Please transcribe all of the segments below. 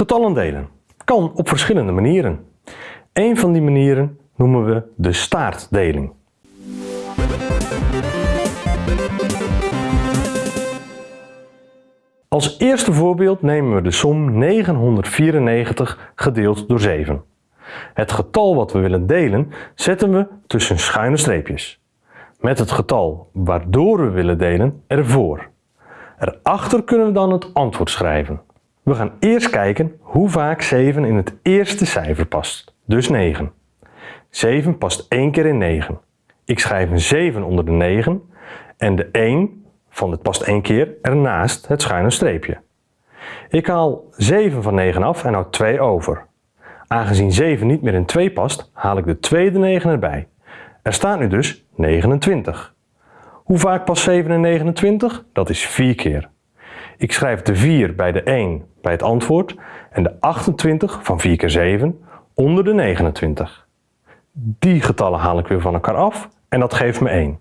Getallen delen kan op verschillende manieren. Een van die manieren noemen we de staartdeling. Als eerste voorbeeld nemen we de som 994 gedeeld door 7. Het getal wat we willen delen zetten we tussen schuine streepjes. Met het getal waardoor we willen delen ervoor. Erachter kunnen we dan het antwoord schrijven. We gaan eerst kijken hoe vaak 7 in het eerste cijfer past, dus 9. 7 past één keer in 9. Ik schrijf een 7 onder de 9 en de 1 van het past één keer ernaast het schuine streepje. Ik haal 7 van 9 af en houd 2 over. Aangezien 7 niet meer in 2 past, haal ik de tweede 9 erbij. Er staat nu dus 29. Hoe vaak past 7 in 29? Dat is 4 keer. Ik schrijf de 4 bij de 1 bij het antwoord en de 28 van 4 keer 7 onder de 29. Die getallen haal ik weer van elkaar af en dat geeft me 1.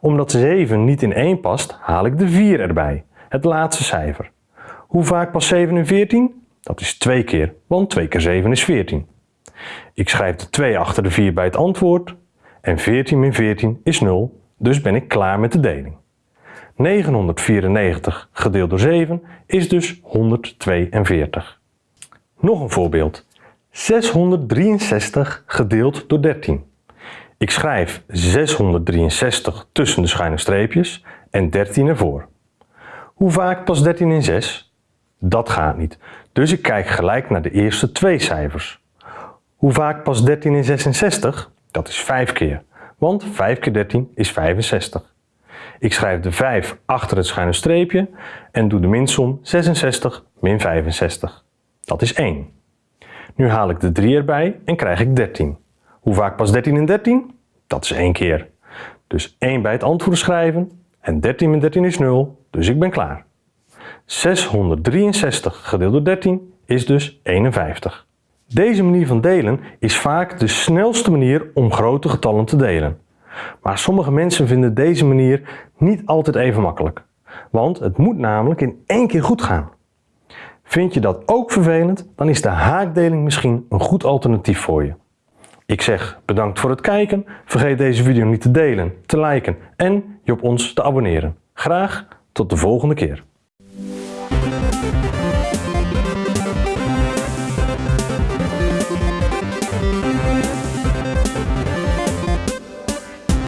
Omdat 7 niet in 1 past, haal ik de 4 erbij, het laatste cijfer. Hoe vaak past 7 in 14? Dat is 2 keer, want 2 keer 7 is 14. Ik schrijf de 2 achter de 4 bij het antwoord en 14 min 14 is 0, dus ben ik klaar met de deling. 994 gedeeld door 7 is dus 142. Nog een voorbeeld. 663 gedeeld door 13. Ik schrijf 663 tussen de schuine streepjes en 13 ervoor. Hoe vaak past 13 in 6? Dat gaat niet, dus ik kijk gelijk naar de eerste twee cijfers. Hoe vaak past 13 in 66? Dat is 5 keer, want 5 keer 13 is 65. Ik schrijf de 5 achter het schuine streepje en doe de minsom 66 min 65. Dat is 1. Nu haal ik de 3 erbij en krijg ik 13. Hoe vaak past 13 in 13? Dat is 1 keer. Dus 1 bij het antwoord schrijven en 13 min 13 is 0, dus ik ben klaar. 663 gedeeld door 13 is dus 51. Deze manier van delen is vaak de snelste manier om grote getallen te delen. Maar sommige mensen vinden deze manier niet altijd even makkelijk. Want het moet namelijk in één keer goed gaan. Vind je dat ook vervelend, dan is de haakdeling misschien een goed alternatief voor je. Ik zeg bedankt voor het kijken, vergeet deze video niet te delen, te liken en je op ons te abonneren. Graag tot de volgende keer.